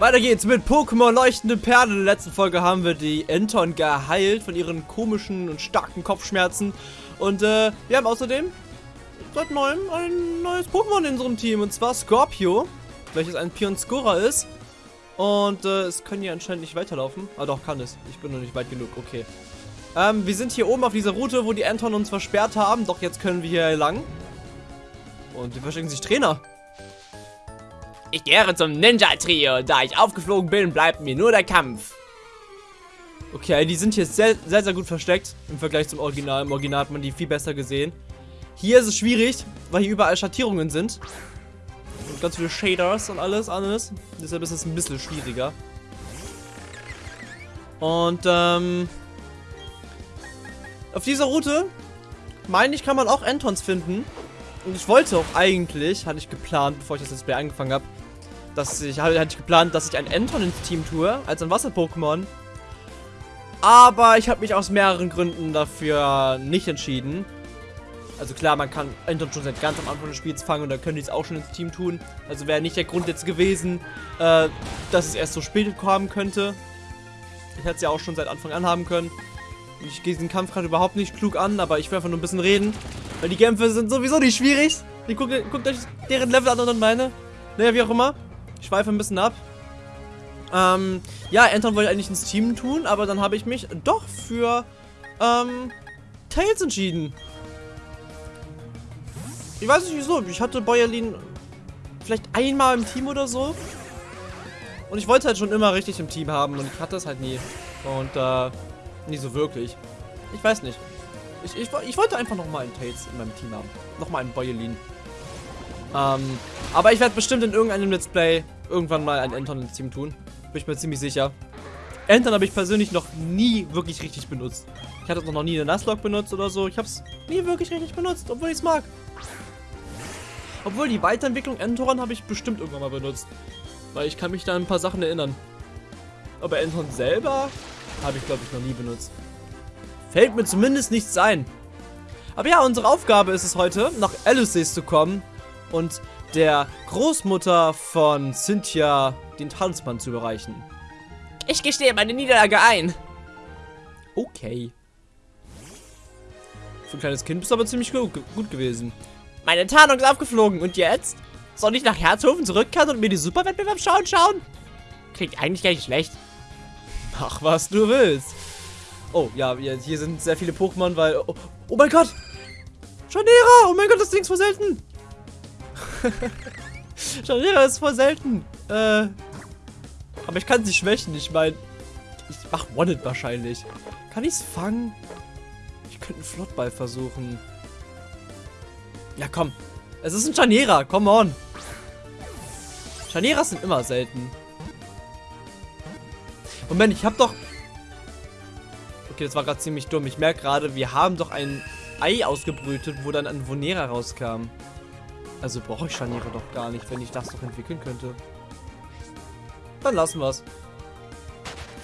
Weiter geht's mit Pokémon Leuchtende Perle. In der letzten Folge haben wir die Enton geheilt von ihren komischen und starken Kopfschmerzen. Und äh, wir haben außerdem seit neuem ein neues Pokémon in unserem Team. Und zwar Scorpio, welches ein Pionscora ist. Und äh, es können hier anscheinend nicht weiterlaufen. Ah doch, kann es. Ich bin noch nicht weit genug. Okay. Ähm, wir sind hier oben auf dieser Route, wo die Enton uns versperrt haben. Doch jetzt können wir hier lang. Und hier verstecken sich Trainer. Ich gehöre zum Ninja-Trio. Da ich aufgeflogen bin, bleibt mir nur der Kampf. Okay, die sind hier sehr, sehr, sehr gut versteckt im Vergleich zum Original. Im Original hat man die viel besser gesehen. Hier ist es schwierig, weil hier überall Schattierungen sind. Und ganz viele Shaders und alles, alles. Deshalb ist es ein bisschen schwieriger. Und, ähm... Auf dieser Route, meine ich, kann man auch Entons finden. Und ich wollte auch eigentlich, hatte ich geplant, bevor ich das Display angefangen habe, dass ich hatte ich geplant, dass ich ein Enton ins Team tue, als ein Wasser-Pokémon. Aber ich habe mich aus mehreren Gründen dafür nicht entschieden. Also klar, man kann Enton schon seit ganz am Anfang des Spiels fangen und dann können die es auch schon ins Team tun. Also wäre nicht der Grund jetzt gewesen, äh, dass es erst so spät kommen könnte. Ich hätte es ja auch schon seit Anfang an haben können. Ich gehe diesen Kampf gerade überhaupt nicht klug an, aber ich will einfach nur ein bisschen reden. Weil die Kämpfe sind sowieso nicht schwierig. Die guckt, guckt euch deren Level an und meine. Naja, wie auch immer. Ich schweife ein bisschen ab. Ähm, ja, Anton wollte eigentlich ins Team tun, aber dann habe ich mich doch für, ähm, Tails entschieden. Ich weiß nicht wieso. Ich hatte Bäuerlin vielleicht einmal im Team oder so. Und ich wollte halt schon immer richtig im Team haben und ich hatte es halt nie. Und, äh, nie so wirklich. Ich weiß nicht. Ich, ich, ich wollte einfach nochmal einen Tails in meinem Team haben. Nochmal einen Bäuerlin. Ähm, aber ich werde bestimmt in irgendeinem Let's Play irgendwann mal einen Anton ins Team tun. Bin ich mir ziemlich sicher. Anton habe ich persönlich noch nie wirklich richtig benutzt. Ich hatte noch nie eine Nuzlocke benutzt oder so. Ich habe es nie wirklich richtig benutzt, obwohl ich es mag. Obwohl die Weiterentwicklung Entoron habe ich bestimmt irgendwann mal benutzt. Weil ich kann mich da an ein paar Sachen erinnern. Aber Anton selber habe ich, glaube ich, noch nie benutzt. Fällt mir zumindest nichts ein. Aber ja, unsere Aufgabe ist es heute, nach Elusis zu kommen und der Großmutter von Cynthia den Tanzmann zu überreichen. Ich gestehe meine Niederlage ein. Okay. Für ein kleines Kind bist du aber ziemlich gut, gut gewesen. Meine Tarnung ist aufgeflogen und jetzt? Soll ich nach Herzhofen zurückkehren und mir die Superwettbewerb schauen schauen? Klingt eigentlich gar nicht schlecht. Mach, was du willst. Oh, ja, hier sind sehr viele Pokémon, weil... Oh, oh mein Gott! Chanera! Oh mein Gott, das Ding ist voll selten! Chanera ist voll selten. Äh... Aber ich kann sie schwächen. Ich meine, ich mach One-Hit wahrscheinlich. Kann ich es fangen? Ich könnte einen Flottball versuchen. Ja, komm. Es ist ein Chanera. Come on. Chaneras sind immer selten. Moment, ich hab doch... Okay, das war gerade ziemlich dumm. Ich merke gerade, wir haben doch ein Ei ausgebrütet, wo dann ein Vonera rauskam. Also brauche ich Scharniere doch gar nicht, wenn ich das doch entwickeln könnte. Dann lassen wir's.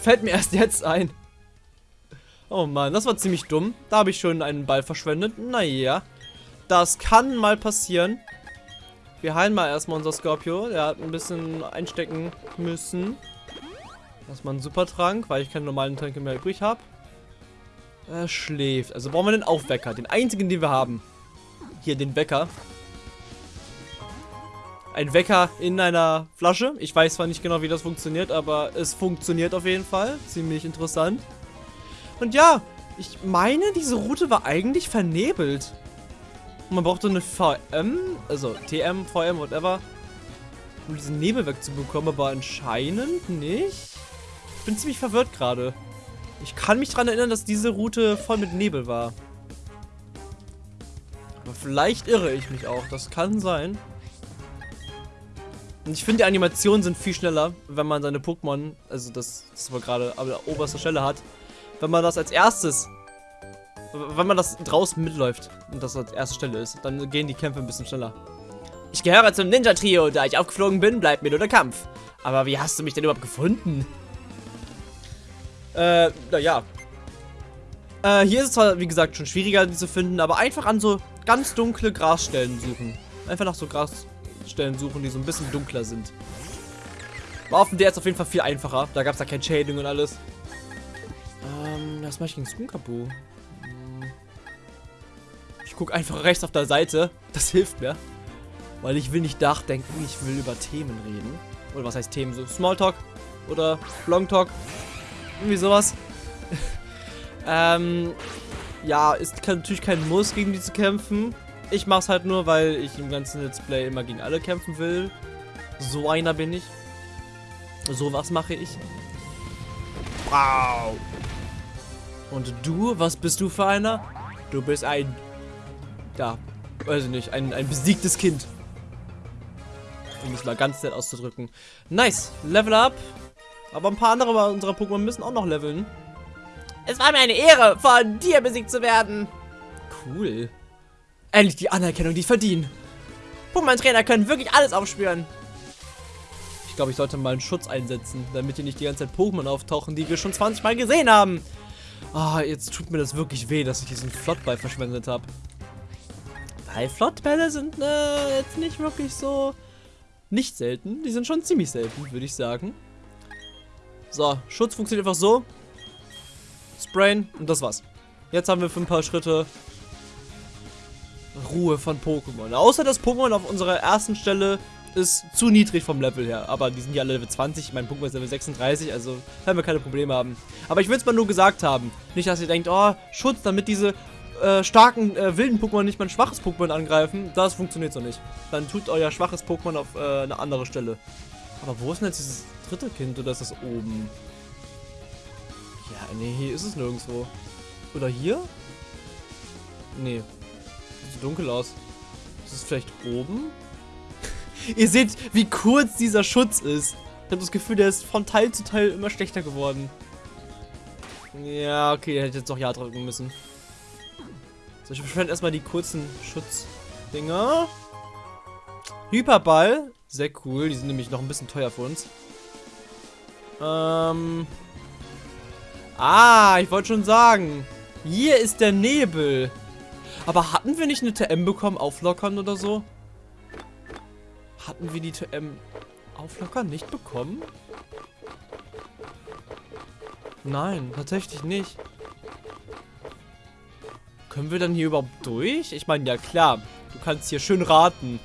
Fällt mir erst jetzt ein. Oh Mann, das war ziemlich dumm. Da habe ich schon einen Ball verschwendet. Naja, das kann mal passieren. Wir heilen mal erstmal unser Scorpio. Der hat ein bisschen einstecken müssen. Erstmal einen Supertrank, weil ich keine normalen Tränke mehr übrig habe. Er schläft. Also brauchen wir den Aufwecker. Den einzigen, den wir haben. Hier, den Wecker. Ein Wecker in einer Flasche. Ich weiß zwar nicht genau, wie das funktioniert, aber es funktioniert auf jeden Fall. Ziemlich interessant. Und ja, ich meine, diese Route war eigentlich vernebelt. Und man brauchte eine VM, also TM, VM, whatever, um diesen Nebel wegzubekommen, aber anscheinend nicht. Ich bin ziemlich verwirrt gerade. Ich kann mich daran erinnern, dass diese Route voll mit Nebel war. Aber vielleicht irre ich mich auch. Das kann sein. Ich finde, die Animationen sind viel schneller, wenn man seine Pokémon, also das, das war gerade an der obersten Stelle hat, wenn man das als erstes, wenn man das draußen mitläuft und das als erste Stelle ist, dann gehen die Kämpfe ein bisschen schneller. Ich gehöre zum Ninja-Trio. Da ich aufgeflogen bin, bleibt mir nur der Kampf. Aber wie hast du mich denn überhaupt gefunden? Äh, naja. Äh, hier ist es zwar, wie gesagt, schon schwieriger, die zu finden, aber einfach an so ganz dunkle Grasstellen suchen. Einfach nach so Grasstellen suchen, die so ein bisschen dunkler sind. War auf dem DS auf jeden Fall viel einfacher. Da gab es ja kein Shading und alles. Ähm, was mache ich gegen Skunkabu? Hm. Ich gucke einfach rechts auf der Seite. Das hilft mir. Weil ich will nicht nachdenken, ich will über Themen reden. Oder was heißt Themen? So Smalltalk oder Longtalk. Irgendwie sowas. ähm, ja, ist natürlich kein Muss, gegen die zu kämpfen. Ich mach's halt nur, weil ich im ganzen Let's Play immer gegen alle kämpfen will. So einer bin ich. So was mache ich. Wow. Und du, was bist du für einer? Du bist ein... Ja, weiß ich nicht, ein, ein besiegtes Kind. Um es mal ganz nett auszudrücken. Nice, Level up. Aber ein paar andere unserer Pokémon müssen auch noch leveln. Es war mir eine Ehre, von dir besiegt zu werden. Cool. Endlich die Anerkennung, die ich verdiene. Pokémon-Trainer können wirklich alles aufspüren. Ich glaube, ich sollte mal einen Schutz einsetzen, damit hier nicht die ganze Zeit Pokémon auftauchen, die wir schon 20 Mal gesehen haben. Ah, jetzt tut mir das wirklich weh, dass ich diesen Flottball verschwendet habe. Weil Flottbälle sind äh, jetzt nicht wirklich so nicht selten. Die sind schon ziemlich selten, würde ich sagen. So, Schutz funktioniert einfach so. Sprayen und das war's. Jetzt haben wir für ein paar Schritte Ruhe von Pokémon. Außer das Pokémon auf unserer ersten Stelle ist zu niedrig vom Level her. Aber die sind ja alle Level 20. Mein Pokémon ist Level 36, also werden wir keine Probleme haben. Aber ich will es mal nur gesagt haben. Nicht, dass ihr denkt, oh, Schutz, damit diese äh, starken, äh, wilden Pokémon nicht mein schwaches Pokémon angreifen. Das funktioniert so nicht. Dann tut euer schwaches Pokémon auf äh, eine andere Stelle. Aber wo ist denn jetzt dieses dritte Kind? Oder ist das oben? Ja, nee, hier ist es nirgendwo. Oder hier? Nee. So dunkel aus. Ist es vielleicht oben? Ihr seht, wie kurz dieser Schutz ist. Ich habe das Gefühl, der ist von Teil zu Teil immer schlechter geworden. Ja, okay, der hätte jetzt noch Ja drücken müssen. So, ich verschwende erstmal die kurzen Schutzdinger. Hyperball. Sehr cool. Die sind nämlich noch ein bisschen teuer für uns. Ähm. Ah, ich wollte schon sagen. Hier ist der Nebel. Aber hatten wir nicht eine TM bekommen, auflockern oder so? Hatten wir die TM auflockern nicht bekommen? Nein, tatsächlich nicht. Können wir dann hier überhaupt durch? Ich meine, ja klar, du kannst hier schön raten.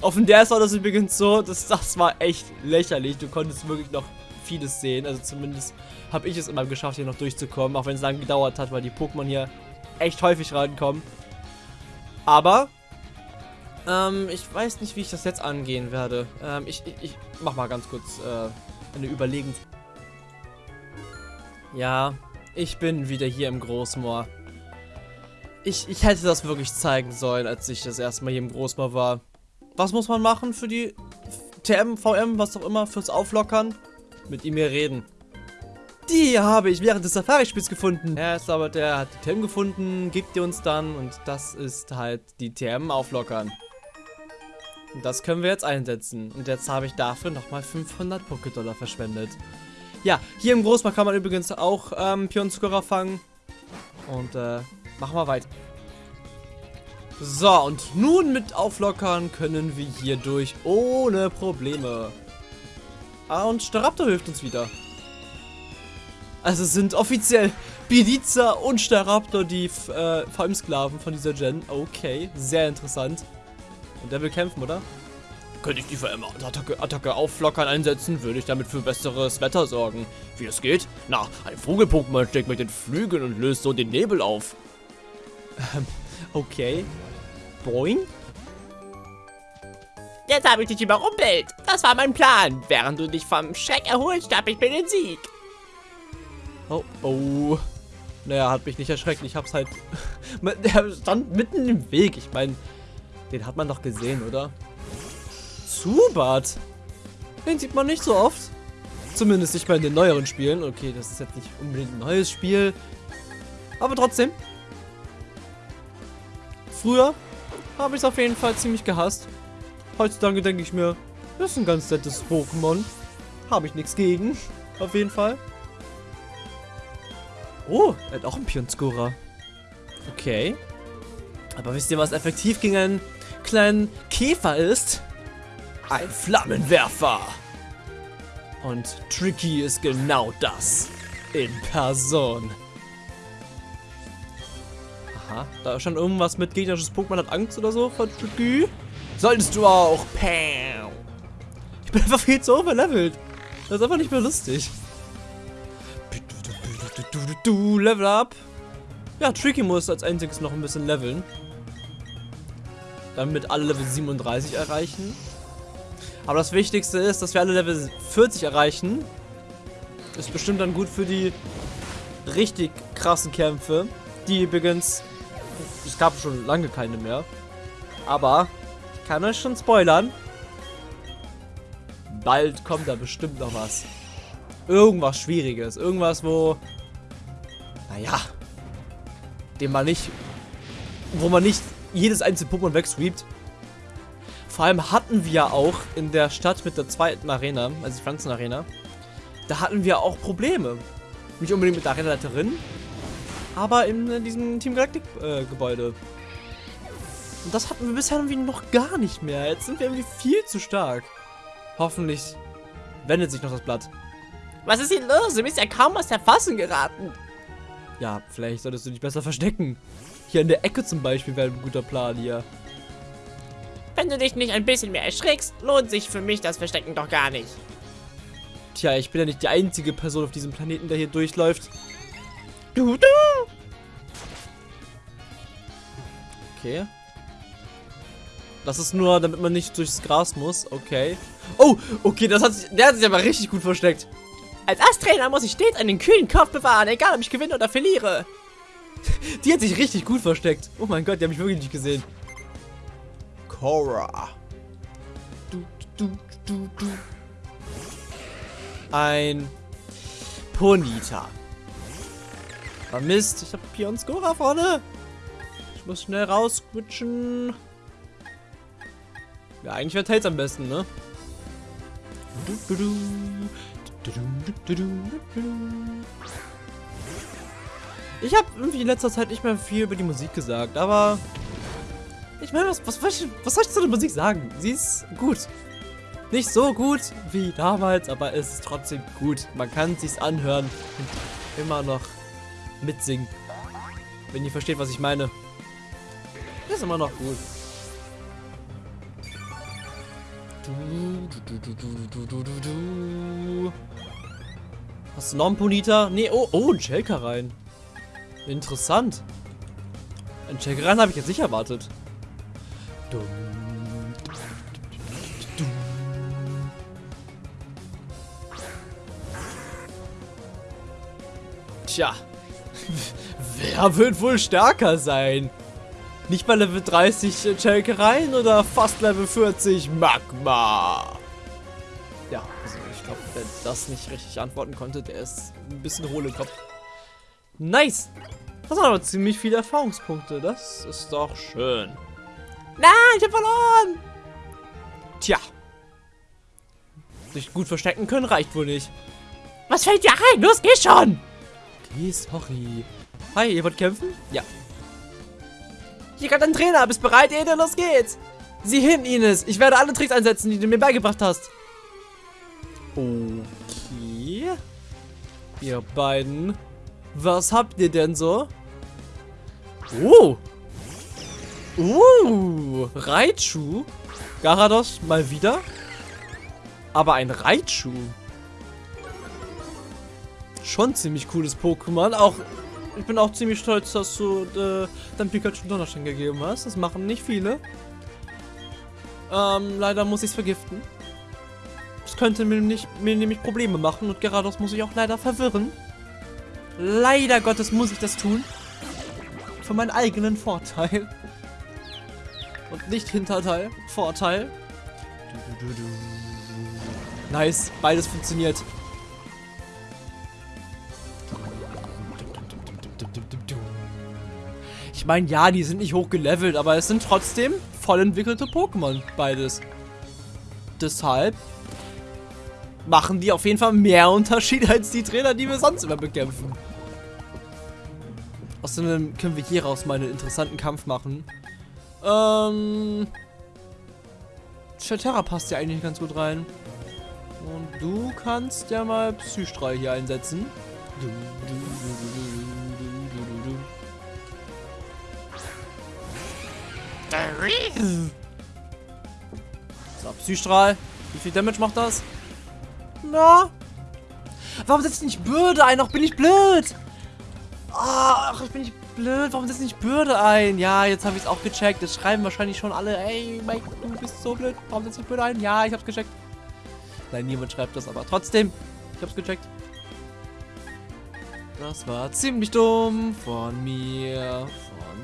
Auf dem DS war das übrigens so, dass das war echt lächerlich. Du konntest wirklich noch vieles sehen. Also zumindest habe ich es immer geschafft, hier noch durchzukommen. Auch wenn es lange gedauert hat, weil die Pokémon hier echt häufig reinkommen. Aber, ähm, ich weiß nicht, wie ich das jetzt angehen werde. Ähm, ich, ich, ich mach mal ganz kurz äh, eine Überlegung. Ja, ich bin wieder hier im Großmoor. Ich, ich hätte das wirklich zeigen sollen, als ich das erste Mal hier im Großmoor war. Was muss man machen für die TM, VM, was auch immer, fürs Auflockern? Mit ihm hier reden. Die habe ich während des Safari-Spiels gefunden. Er ist aber der hat die TM gefunden, gibt die uns dann und das ist halt die TM auflockern. Und das können wir jetzt einsetzen. Und jetzt habe ich dafür nochmal 500 Pokédollar verschwendet. Ja, hier im Großmarkt kann man übrigens auch ähm, Pionzuckerer fangen. Und äh, machen wir weiter. So, und nun mit Auflockern können wir hier durch ohne Probleme. Ah, und Staraptor hilft uns wieder. Also sind offiziell Bidiza und Staraptor die äh, VM-Sklaven von dieser Gen. Okay, sehr interessant. Und der will kämpfen, oder? Könnte ich die VM-Attacke Attacke auflockern einsetzen, würde ich damit für besseres Wetter sorgen. Wie es geht? Na, ein Vogel-Pokémon steckt mit den Flügeln und löst so den Nebel auf. Ähm, okay. Boing? Jetzt habe ich dich überrumpelt. Das war mein Plan. Während du dich vom Schreck erholst, starb ich mir den Sieg. Oh, oh. Naja, hat mich nicht erschreckt. Ich hab's halt... Der stand mitten im Weg. Ich meine, den hat man doch gesehen, oder? Zubat. Den sieht man nicht so oft. Zumindest nicht mal in den neueren Spielen. Okay, das ist jetzt nicht unbedingt ein neues Spiel. Aber trotzdem. Früher habe ich es auf jeden Fall ziemlich gehasst. Heutzutage denke ich mir, das ist ein ganz nettes Pokémon. Habe ich nichts gegen. Auf jeden Fall. Oh, er hat auch einen Pionscura. Okay. Aber wisst ihr, was effektiv gegen einen kleinen Käfer ist? Ein Flammenwerfer. Und Tricky ist genau das. In Person. Aha, da stand irgendwas mit gegnerisches Pokémon hat Angst oder so von Tricky. Solltest du auch. Pam. Ich bin einfach viel zu overlevelt. Das ist einfach nicht mehr lustig. Du, Level up. Ja, Tricky muss als einziges noch ein bisschen leveln. Damit alle Level 37 erreichen. Aber das Wichtigste ist, dass wir alle Level 40 erreichen. Ist bestimmt dann gut für die richtig krassen Kämpfe. Die übrigens... Es gab schon lange keine mehr. Aber ich kann euch schon spoilern. Bald kommt da bestimmt noch was. Irgendwas Schwieriges. Irgendwas, wo... Naja. Dem man nicht... Wo man nicht jedes einzelne Pokémon wegsweept. Vor allem hatten wir auch in der Stadt mit der zweiten Arena, also die Pflanzenarena, da hatten wir auch Probleme. Nicht unbedingt mit der Arenaleiterin, aber in, in diesem Team Galactic äh, Gebäude. Und das hatten wir bisher irgendwie noch gar nicht mehr. Jetzt sind wir irgendwie viel zu stark. Hoffentlich wendet sich noch das Blatt. Was ist hier los? Du bist ja kaum aus der Fassung geraten. Ja, vielleicht solltest du dich besser verstecken. Hier in der Ecke zum Beispiel wäre ein guter Plan hier. Wenn du dich nicht ein bisschen mehr erschrickst, lohnt sich für mich das Verstecken doch gar nicht. Tja, ich bin ja nicht die einzige Person auf diesem Planeten, der hier durchläuft. Du, du. Okay. Das ist nur, damit man nicht durchs Gras muss. Okay. Oh, okay, das hat sich, der hat sich aber richtig gut versteckt. Als Asttrainer muss ich stets einen kühlen Kopf bewahren, egal ob ich gewinne oder verliere. Die hat sich richtig gut versteckt. Oh mein Gott, die habe ich wirklich nicht gesehen. Cora. Du, du, du, du. Ein Ponita. Ah, Mist, ich habe Pion Skora vorne. Ich muss schnell rausquitschen. Ja, eigentlich wäre Tails am besten, ne? Du, du, du. Ich habe irgendwie in letzter Zeit nicht mehr viel über die Musik gesagt, aber ich meine, was, was, was, was soll ich zu der Musik sagen? Sie ist gut. Nicht so gut wie damals, aber es ist trotzdem gut. Man kann es sich anhören und immer noch mitsingen. Wenn ihr versteht, was ich meine. Ist immer noch gut. Hast du noch einen Ponita? Nee, oh, oh, ein Shelka rein. Interessant. Ein Shelka rein habe ich jetzt nicht erwartet. Tja. Wer wird wohl stärker sein? Nicht bei Level 30 Chelkereien oder fast Level 40 Magma? Ja, also ich glaube, wer das nicht richtig antworten konnte, der ist ein bisschen hohl im Kopf. Nice! Das sind aber ziemlich viele Erfahrungspunkte. Das ist doch schön. Nein, ich hab verloren! Tja. Sich gut verstecken können reicht wohl nicht. Was fällt dir ein? Los, geh schon! Okay, sorry. Hi, ihr wollt kämpfen? Ja. Hier gerade ein Trainer. Bist bereit, Ede? Los geht's! Sieh hin, Ines. Ich werde alle Tricks einsetzen, die du mir beigebracht hast. Okay. Ihr beiden. Was habt ihr denn so? Oh. Uh, Raichu. Garados mal wieder. Aber ein Raichu. Schon ziemlich cooles Pokémon. Auch, ich bin auch ziemlich stolz, dass du äh, dein Pikachu Donnerstein gegeben hast. Das machen nicht viele. Ähm, leider muss ich es vergiften. Das könnte mir, nicht, mir nämlich Probleme machen und Garados muss ich auch leider verwirren. Leider Gottes muss ich das tun. Für meinen eigenen Vorteil. Und nicht Hinterteil. Vorteil. Nice. Beides funktioniert. Meine, ja, die sind nicht hochgelevelt, aber es sind trotzdem voll entwickelte Pokémon. Beides. Deshalb machen die auf jeden Fall mehr Unterschied als die Trainer, die wir sonst immer bekämpfen. Außerdem können wir hier raus mal einen interessanten Kampf machen. Ähm. Shelterra passt ja eigentlich ganz gut rein. Und du kannst ja mal Psystrahl hier einsetzen. Du, du, du, so, Psystrahl. Wie viel Damage macht das? Na? Warum setzt nicht Bürde ein? Ach, bin ich blöd. Ach, ich bin nicht blöd. Warum setzt nicht Bürde ein? Ja, jetzt habe ich es auch gecheckt. Jetzt schreiben wahrscheinlich schon alle, ey, Mike, du bist so blöd. Warum setzt nicht Bürde ein? Ja, ich hab's gecheckt. Nein, niemand schreibt das, aber trotzdem. Ich hab's gecheckt. Das war ziemlich dumm von mir.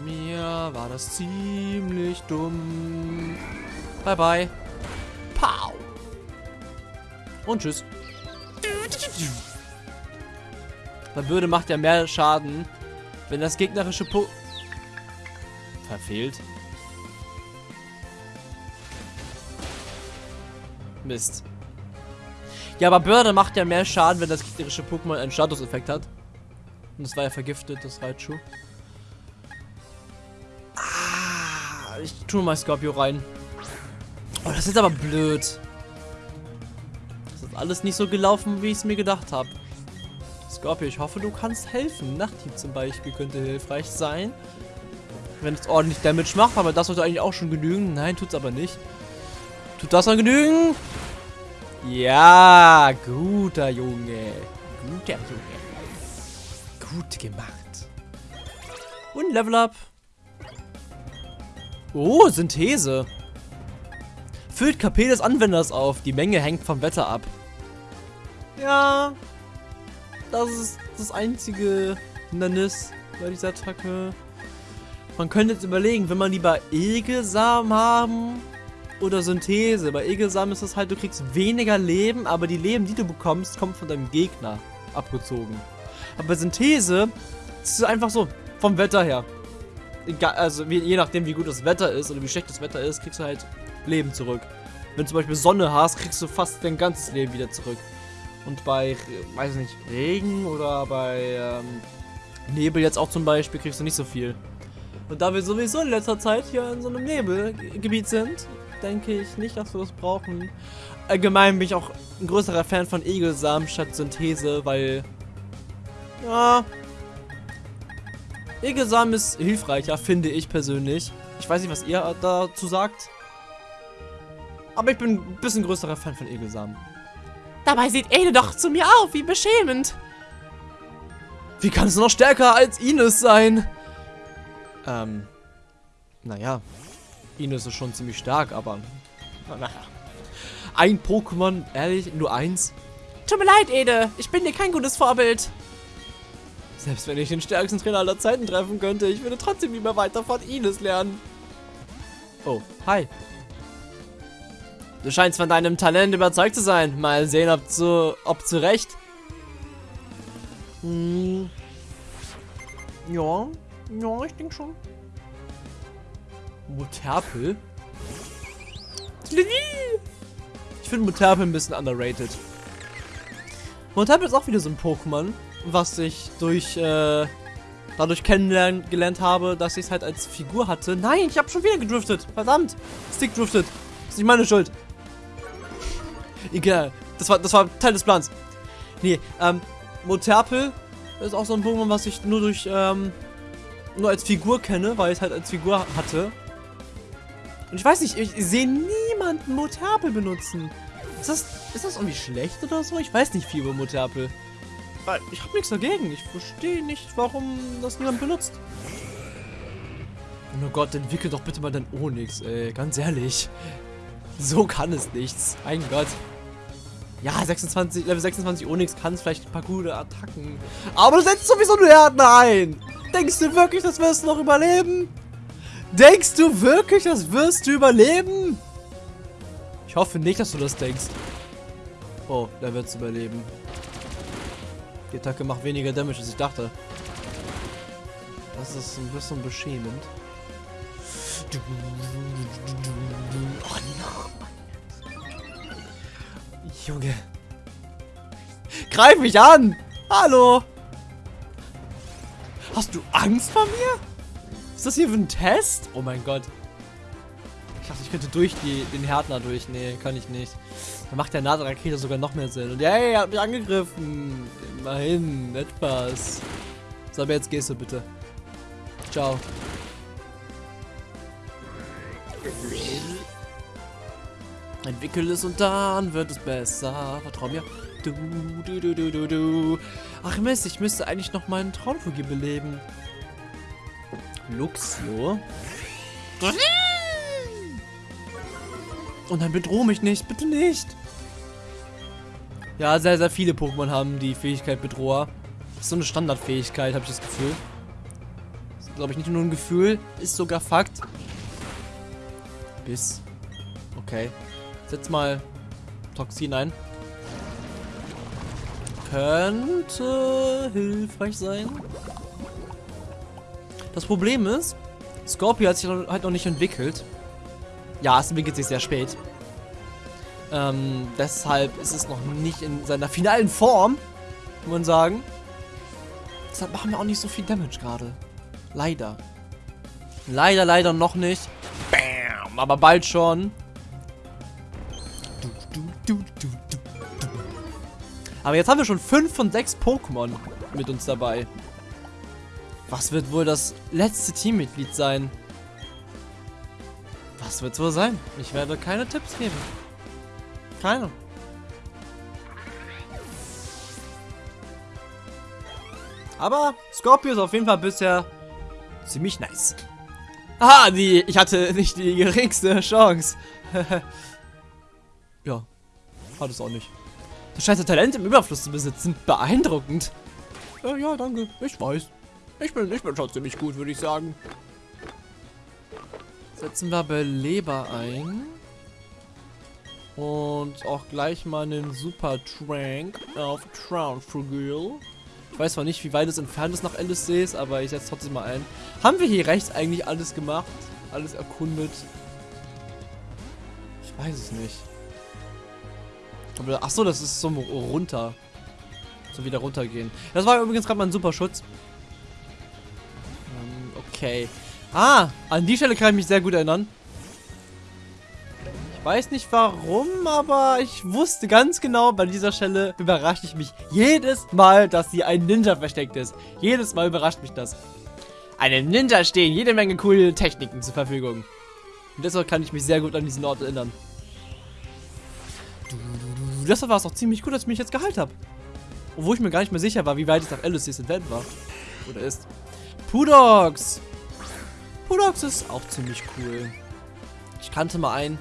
Mir war das ziemlich dumm. Bye, bye. Pow. Und tschüss. Weil Bürde macht ja mehr Schaden, wenn das gegnerische Po... Verfehlt. Mist. Ja, aber Bürde macht ja mehr Schaden, wenn das gegnerische Pokémon einen Statuseffekt hat. Und das war ja vergiftet, das Raichu. Tue mal Scorpio rein. Oh, das ist aber blöd. Das ist alles nicht so gelaufen, wie ich es mir gedacht habe. Scorpio, ich hoffe, du kannst helfen. Nachthieb zum Beispiel könnte hilfreich sein. Wenn es ordentlich Damage macht, aber das sollte eigentlich auch schon genügen. Nein, tut's aber nicht. Tut das dann genügen? Ja, guter Junge. Guter Junge. Gut gemacht. Und Level Up. Oh, Synthese. Füllt KP des Anwenders auf. Die Menge hängt vom Wetter ab. Ja. Das ist das einzige Hindernis bei dieser Attacke. Man könnte jetzt überlegen, wenn man lieber Egelsamen haben oder Synthese. Bei Egelsamen ist es halt, du kriegst weniger Leben, aber die Leben, die du bekommst, kommen von deinem Gegner abgezogen. Aber bei Synthese ist es einfach so, vom Wetter her. Also je nachdem, wie gut das Wetter ist oder wie schlecht das Wetter ist, kriegst du halt Leben zurück. Wenn du zum Beispiel Sonne hast, kriegst du fast dein ganzes Leben wieder zurück. Und bei, weiß ich nicht, Regen oder bei ähm, Nebel jetzt auch zum Beispiel, kriegst du nicht so viel. Und da wir sowieso in letzter Zeit hier in so einem Nebelgebiet sind, denke ich nicht, dass wir das brauchen. Allgemein bin ich auch ein größerer Fan von Egelsamen statt Synthese, weil... Ja... Egelsamen ist hilfreicher, finde ich persönlich. Ich weiß nicht, was ihr dazu sagt. Aber ich bin ein bisschen größerer Fan von Egelsamen. Dabei sieht Ede doch zu mir auf, wie beschämend. Wie kann es noch stärker als Ines sein? Ähm, naja, Ines ist schon ziemlich stark, aber naja. Ein Pokémon, ehrlich, nur eins? Tut mir leid, Ede, ich bin dir kein gutes Vorbild. Selbst wenn ich den stärksten Trainer aller Zeiten treffen könnte, ich würde trotzdem lieber weiter von Ines lernen. Oh, hi. Du scheinst von deinem Talent überzeugt zu sein. Mal sehen, ob zu, ob zu Recht. Hm. Ja, ja, ich denke schon. Muterpel? Ich finde Muterpel ein bisschen underrated. Muterpel ist auch wieder so ein Pokémon, was ich durch, äh, dadurch kennengelernt habe, dass ich es halt als Figur hatte. Nein, ich habe schon wieder gedriftet. Verdammt. Stick driftet. Ist nicht meine Schuld. Egal. Das war, das war Teil des Plans. Nee, ähm, Moterpel ist auch so ein Pokémon, was ich nur durch, ähm, nur als Figur kenne, weil ich es halt als Figur hatte. Und ich weiß nicht, ich sehe niemanden Moterpel benutzen. Ist das, ist das irgendwie schlecht oder so? Ich weiß nicht viel über Moterpel. Weil ich habe nichts dagegen. Ich verstehe nicht, warum das niemand benutzt. Oh Gott, entwickel doch bitte mal dein Onyx, ey. Ganz ehrlich. So kann es nichts. Mein Gott. Ja, 26, Level 26 Onyx kann es vielleicht ein paar gute Attacken. Aber du setzt sowieso nur Härten ein. Denkst du wirklich, das wirst du noch überleben? Denkst du wirklich, das wirst du überleben? Ich hoffe nicht, dass du das denkst. Oh, der wird es überleben. Die Attacke macht weniger Damage, als ich dachte. Das ist ein bisschen beschämend. Oh no. Junge. Greif mich an! Hallo! Hast du Angst vor mir? Ist das hier für ein Test? Oh mein Gott. Könnte durch die, den Härtner durch. Nee, kann ich nicht. Dann macht der Nadelrakete sogar noch mehr Sinn. Und hey, er hat mich angegriffen. Immerhin, etwas. So, aber jetzt gehst du bitte. Ciao. Entwickel es und dann wird es besser. Vertrau mir. Du, du, du, du, du, du. Ach Mist, ich müsste eigentlich noch meinen Traumvogel beleben. Luxio. Und dann bedroh mich nicht, bitte nicht. Ja, sehr, sehr viele Pokémon haben die Fähigkeit Bedroher. Ist so eine Standardfähigkeit, habe ich das Gefühl. Ist, glaube ich, nicht nur ein Gefühl, ist sogar Fakt. Bis. Okay. Setz mal Toxin ein. Könnte hilfreich sein. Das Problem ist, Scorpio hat sich halt noch nicht entwickelt. Ja, es entwickelt sich sehr spät. Ähm, deshalb ist es noch nicht in seiner finalen Form, muss man sagen. Deshalb machen wir auch nicht so viel Damage gerade. Leider. Leider, leider noch nicht. Bam, aber bald schon. Aber jetzt haben wir schon 5 von 6 Pokémon mit uns dabei. Was wird wohl das letzte Teammitglied sein? Was wird es wohl sein? Ich werde keine Tipps geben. Keine. Aber Scorpio ist auf jeden Fall bisher ziemlich nice. Aha, die, ich hatte nicht die geringste Chance. ja, hat es auch nicht. Du scheinst Talent im Überfluss zu besitzen. Beeindruckend. Äh, ja, danke. Ich weiß. Ich bin, ich bin schon ziemlich gut, würde ich sagen. Setzen wir Beleber ein. Und auch gleich mal einen Super Trank auf Traunfrugil. Ich weiß zwar nicht, wie weit es entfernt ist nach LSCs, aber ich setze trotzdem mal ein. Haben wir hier rechts eigentlich alles gemacht? Alles erkundet? Ich weiß es nicht. Achso, das ist so runter. So wieder runtergehen. Das war übrigens gerade mal ein super Schutz. Ähm, okay. Ah, an die Stelle kann ich mich sehr gut erinnern. Ich weiß nicht warum, aber ich wusste ganz genau, bei dieser Stelle überrascht ich mich jedes Mal, dass hier ein Ninja versteckt ist. Jedes Mal überrascht mich das. Einem Ninja stehen jede Menge coole Techniken zur Verfügung. Und deshalb kann ich mich sehr gut an diesen Ort erinnern. Deshalb war es auch ziemlich gut, dass ich mich jetzt geheilt habe. Obwohl ich mir gar nicht mehr sicher war, wie weit es nach LSC's entfernt war. Oder ist. Pudox! Pudox ist auch ziemlich cool. Ich kannte mal einen.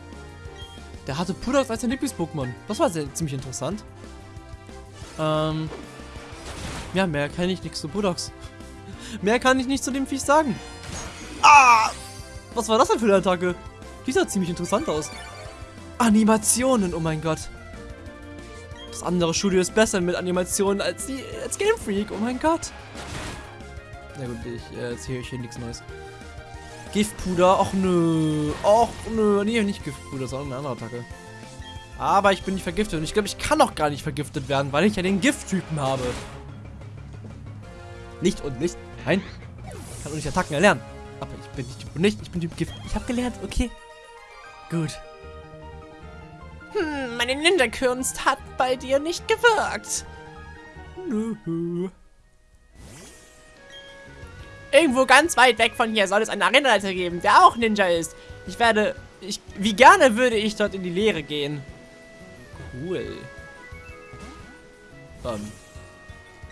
Der hatte Pudox als sein Lieblings-Pokémon. Das war sehr, ziemlich interessant. Ähm. Ja, mehr kann ich nichts zu Pudox. mehr kann ich nicht zu dem Viech sagen. Ah! Was war das denn für eine Attacke? Die sah ziemlich interessant aus. Animationen, oh mein Gott. Das andere Studio ist besser mit Animationen als die als Game Freak. Oh mein Gott. Na gut, ich äh, erzähle euch hier nichts Neues. Giftpuder, ach nö. Ach nö. Nee, nicht Giftpuder, sondern eine andere Attacke. Aber ich bin nicht vergiftet und ich glaube, ich kann auch gar nicht vergiftet werden, weil ich ja den Gifttypen habe. Nicht und nicht. Nein. Ich kann auch nicht Attacken erlernen. Aber ich bin nicht Typ nicht. Ich bin Typ Gift. Ich habe gelernt, okay. Gut. Hm, meine Ninja-Kunst hat bei dir nicht gewirkt. Nö. Irgendwo ganz weit weg von hier soll es einen Arenaleiter geben, der auch Ninja ist. Ich werde... Ich, wie gerne würde ich dort in die Lehre gehen. Cool. Ähm,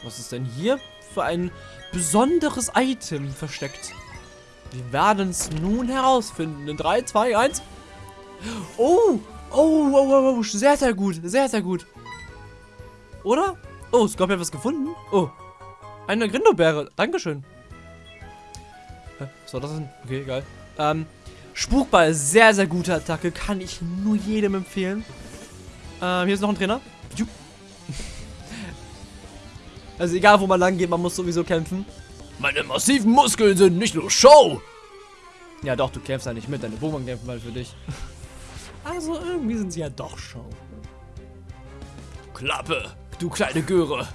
was ist denn hier für ein besonderes Item versteckt? Wir werden es nun herausfinden. In 3, 2, 1. Oh, Oh, oh, oh, oh, sehr, sehr gut. Sehr, sehr gut. Oder? Oh, Scorpion hat was gefunden. Oh. Eine Grindobeere. Dankeschön. Was war das denn? Okay, egal. Ähm, Spukball. Sehr, sehr gute Attacke. Kann ich nur jedem empfehlen. Ähm, hier ist noch ein Trainer. Also egal, wo man lang geht, man muss sowieso kämpfen. Meine massiven Muskeln sind nicht nur Show. Ja doch, du kämpfst ja nicht mit. Deine Pokémon kämpfen mal für dich. Also irgendwie sind sie ja doch schon. Klappe, du kleine Göre.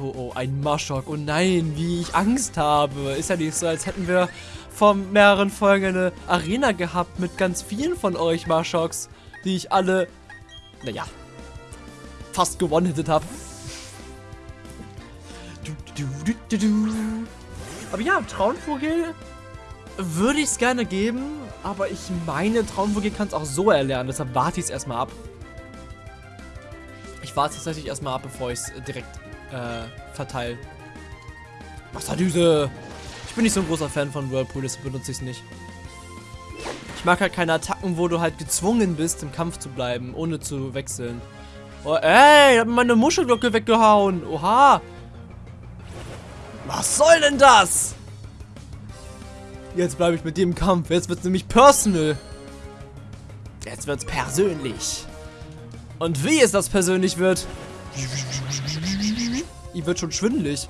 Oh, oh, ein Maschok. Oh nein, wie ich Angst habe. Ist ja nicht so, als hätten wir vor mehreren Folgen eine Arena gehabt mit ganz vielen von euch Marshoks, die ich alle, naja, fast gewonnen habe. Aber ja, Traunvogel würde ich es gerne geben, aber ich meine, Traunvogel kann es auch so erlernen, deshalb warte ich es erstmal ab. Ich warte tatsächlich erstmal ab, bevor ich es direkt äh, verteile. Wasserdüse! Ich bin nicht so ein großer Fan von Whirlpool, deshalb benutze ich es nicht. Ich mag halt keine Attacken, wo du halt gezwungen bist, im Kampf zu bleiben, ohne zu wechseln. Oh, ey, hab meine Muschelglocke weggehauen. Oha. Was soll denn das? Jetzt bleibe ich mit dir im Kampf. Jetzt wird es nämlich personal. Jetzt wird's persönlich. Und wie es das persönlich wird. Ihr wird schon schwindelig.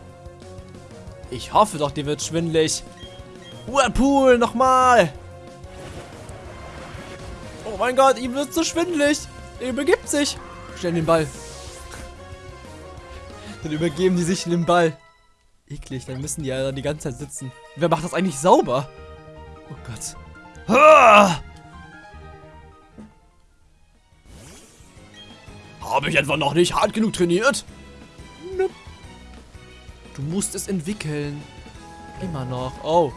Ich hoffe doch, dir wird schwindelig. Whirlpool, nochmal. Oh mein Gott, ihm wird so schwindelig. Er übergibt sich. Schnell den Ball. Dann übergeben die sich den Ball. Eklig, dann müssen die ja dann die ganze Zeit sitzen. Wer macht das eigentlich sauber? Oh Gott. Ah! Habe ich etwa noch nicht hart genug trainiert? Du musst es entwickeln. Immer noch. Oh.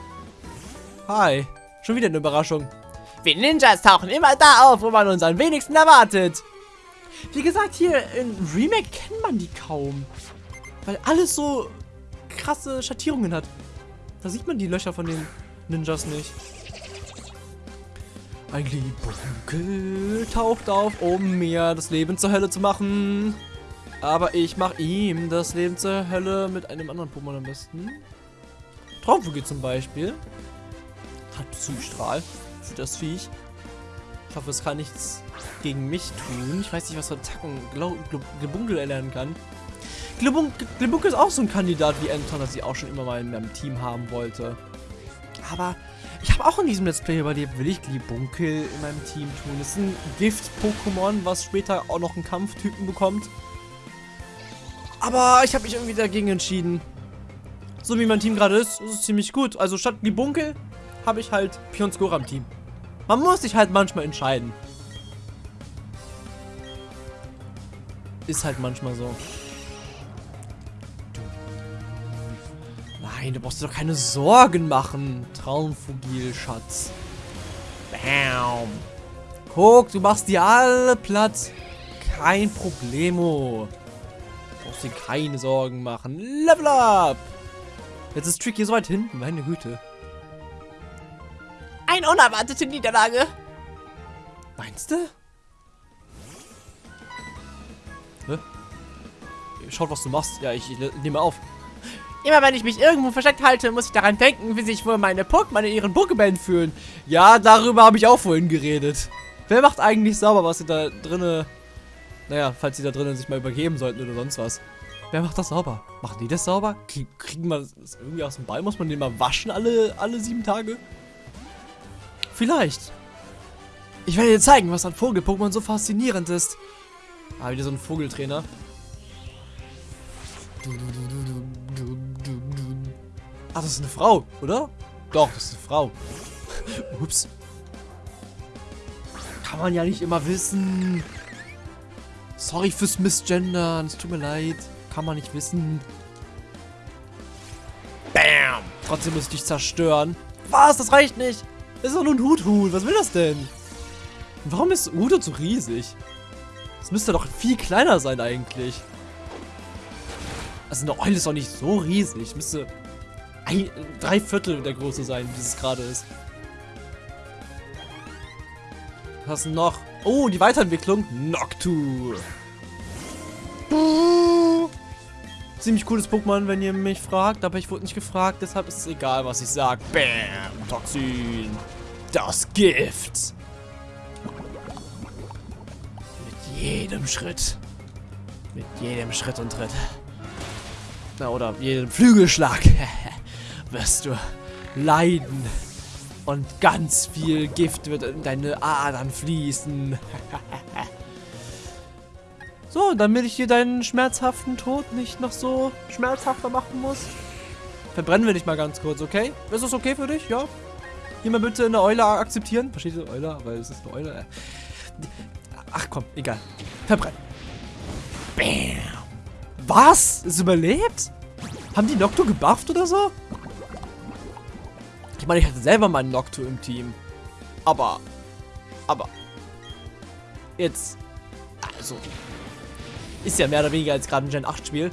Hi. Schon wieder eine Überraschung. Wir Ninjas tauchen immer da auf, wo man uns am wenigsten erwartet. Wie gesagt, hier in Remake kennt man die kaum. Weil alles so krasse Schattierungen hat. Da sieht man die Löcher von den Ninjas nicht. Ein Glibunkel taucht auf, um mir das Leben zur Hölle zu machen. Aber ich mache ihm das Leben zur Hölle mit einem anderen Pokémon am besten. Traumvogel zum Beispiel. Hat Psystrahl für das Viech. Ich hoffe, es kann nichts gegen mich tun. Ich weiß nicht, was für Attacken Glibunkel erlernen kann. Glibunkel ist auch so ein Kandidat wie Anton, das ich auch schon immer mal in meinem Team haben wollte. Aber ich habe auch in diesem Let's Play überlebt. Will ich Glibunkel in meinem Team tun? Das ist ein Gift-Pokémon, was später auch noch einen Kampftypen bekommt. Aber ich habe mich irgendwie dagegen entschieden. So wie mein Team gerade ist, ist es ziemlich gut. Also statt Glibunkel habe ich halt Pionskora im Team. Man muss sich halt manchmal entscheiden. Ist halt manchmal so. Nein, du brauchst dir doch keine Sorgen machen. Traumfugil, Schatz. Bam. Guck, du machst die alle platt. Kein Problemo. Brauchst dir keine Sorgen machen. Level up. Jetzt ist Tricky so weit hinten. Meine Güte. Eine unerwartete Niederlage. Meinst du? Hä? Schaut, was du machst. Ja, ich, ich nehme auf. Immer wenn ich mich irgendwo versteckt halte, muss ich daran denken, wie sich wohl meine Pokémon in ihren Pokébällen fühlen. Ja, darüber habe ich auch vorhin geredet. Wer macht eigentlich sauber, was sie da drinnen... Naja, falls sie da drinnen sich mal übergeben sollten oder sonst was. Wer macht das sauber? Machen die das sauber? kriegen wir das irgendwie aus dem Ball? Muss man den mal waschen alle, alle sieben Tage? Vielleicht. Ich werde dir zeigen, was an Vogel-Pokémon so faszinierend ist. Ah, wieder so ein Vogeltrainer. Ach, das ist eine Frau, oder? Doch, das ist eine Frau. Ups. Kann man ja nicht immer wissen. Sorry fürs Missgendern. Es tut mir leid. Kann man nicht wissen. Bam! Trotzdem muss ich dich zerstören. Was? Das reicht nicht. Das ist doch nur ein Hut-Hut. Was will das denn? Warum ist Udo so riesig? Das müsste doch viel kleiner sein eigentlich. Also eine Eule ist doch nicht so riesig. Müsste ein, drei Viertel der Größe sein, wie es gerade ist. Was noch? Oh, die Weiterentwicklung. Noctu. Ziemlich cooles Pokémon, wenn ihr mich fragt, aber ich wurde nicht gefragt, deshalb ist es egal, was ich sage. Bam, Toxin. Das Gift. Mit jedem Schritt. Mit jedem Schritt und Tritt. Na, oder jedem Flügelschlag. wirst du leiden. Und ganz viel Gift wird in deine Adern fließen. So, damit ich dir deinen schmerzhaften Tod nicht noch so schmerzhafter machen muss. Verbrennen wir dich mal ganz kurz, okay? Ist das okay für dich? Ja? Hier mal bitte eine Eule akzeptieren. Versteht ihr Eule? Weil es ist eine Eule. Ach komm, egal. Verbrennen. Bam. Was? Ist überlebt? Haben die Nocto gebufft oder so? Ich meine, ich hatte selber mal einen Nocto im Team. Aber. Aber. Jetzt. Also. Ist ja mehr oder weniger als gerade ein Gen 8 Spiel.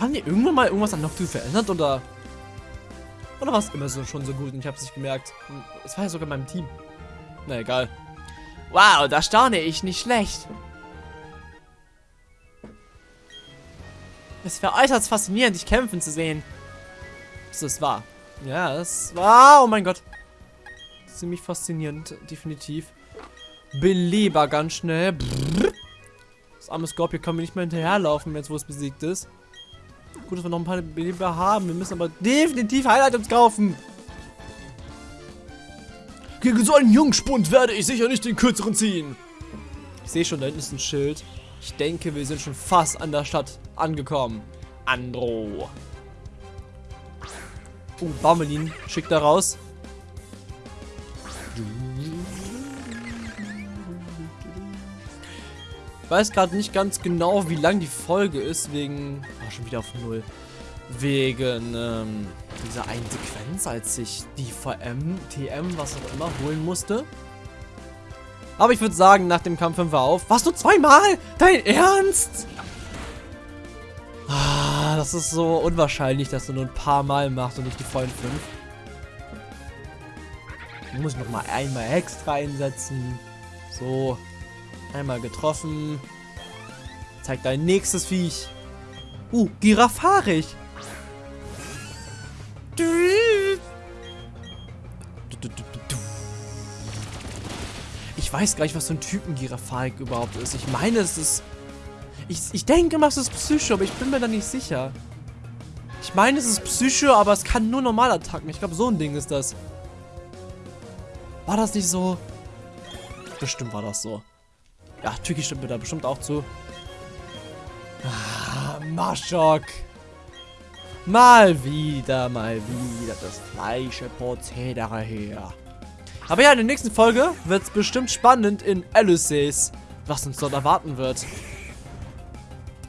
Haben die irgendwann mal irgendwas an Noctu verändert oder? Oder war es immer so schon so gut und ich habe es nicht gemerkt? Es war ja sogar in meinem Team. Na egal. Wow, da staune ich nicht schlecht. Es wäre äußerst faszinierend, dich kämpfen zu sehen. Das ist wahr. Ja, das war. Oh mein Gott. Ziemlich faszinierend, definitiv. Beleber ganz schnell. Das arme Scorpio kann mir nicht mehr hinterherlaufen, jetzt wo es besiegt ist. Gut, dass wir noch ein paar Beleber haben. Wir müssen aber definitiv Highlight-Items kaufen. Gegen so einen Jungspund werde ich sicher nicht den kürzeren ziehen. Ich sehe schon, da hinten ist ein Schild. Ich denke, wir sind schon fast an der Stadt angekommen. Andro. Oh, Baumelin schickt da raus. Ich weiß gerade nicht ganz genau, wie lang die Folge ist, wegen... Oh, schon wieder auf Null. Wegen ähm, dieser einen Sequenz, als ich die VM, TM, was auch immer, holen musste. Aber ich würde sagen, nach dem Kampf 5 wir auf. Was, du zweimal? Dein Ernst? Das ist so unwahrscheinlich, dass du nur ein paar Mal machst und nicht die vollen 5. Ich muss noch mal einmal extra einsetzen. So. Einmal getroffen. Zeig dein nächstes Viech. Uh, Giraffarig. Ich weiß gar nicht, was für ein Typen Giraffarik überhaupt ist. Ich meine, es ist... Ich, ich denke mal, es ist Psycho, aber ich bin mir da nicht sicher. Ich meine, es ist Psycho, aber es kann nur Normalattacken. Ich glaube, so ein Ding ist das. War das nicht so? Bestimmt war das so. Ja, Tüki stimmt mir da bestimmt auch zu. Ah, Maschok. Mal wieder, mal wieder das gleiche Prozedere hier. Aber ja, in der nächsten Folge wird es bestimmt spannend in Ulysses, was uns dort erwarten wird.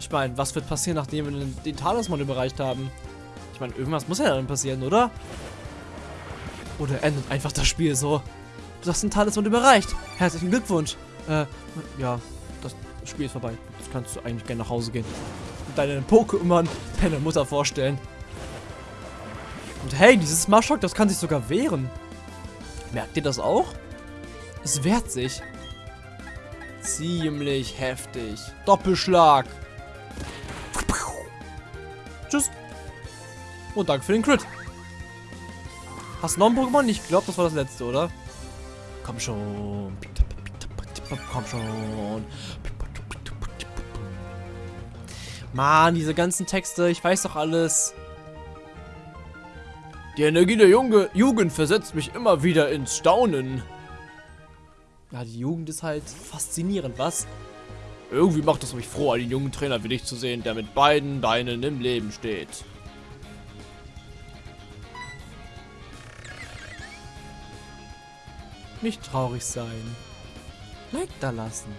Ich meine, was wird passieren, nachdem wir den, den Talisman überreicht haben? Ich meine, irgendwas muss ja dann passieren, oder? Oder endet einfach das Spiel so? Du hast den Talisman überreicht. Herzlichen Glückwunsch. Äh, ja, das Spiel ist vorbei. Jetzt kannst du eigentlich gerne nach Hause gehen. Und deinen Pokémon deiner Mutter vorstellen. Und hey, dieses Maschok, das kann sich sogar wehren. Merkt ihr das auch? Es wehrt sich. Ziemlich heftig. Doppelschlag. Und danke für den Crit. Hast du noch ein Pokémon? Ich glaube, das war das letzte, oder? Komm schon. Komm schon. Mann, diese ganzen Texte, ich weiß doch alles. Die Energie der Junge, Jugend versetzt mich immer wieder ins Staunen. Ja, die Jugend ist halt faszinierend, was? Irgendwie macht es mich froh, einen jungen Trainer wie dich zu sehen, der mit beiden Beinen im Leben steht. Nicht traurig sein. Like da lassen.